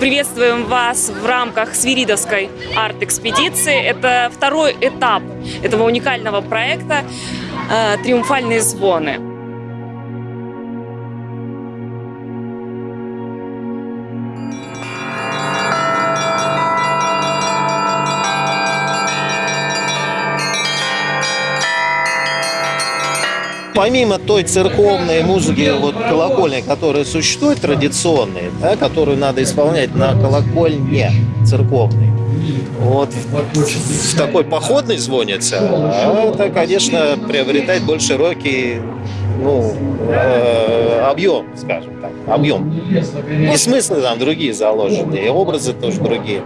приветствуем вас в рамках Свиридовской арт-экспедиции. Это второй этап этого уникального проекта э, «Триумфальные звоны». Помимо той церковной музыки, вот колокольной, которая существует, традиционной, да, которую надо исполнять на колокольне церковной, вот в, такой походной звонится, это, конечно, приобретает больше широкий ну, э, объем, скажем так, объем. И смыслы там другие заложены, и образы тоже другие.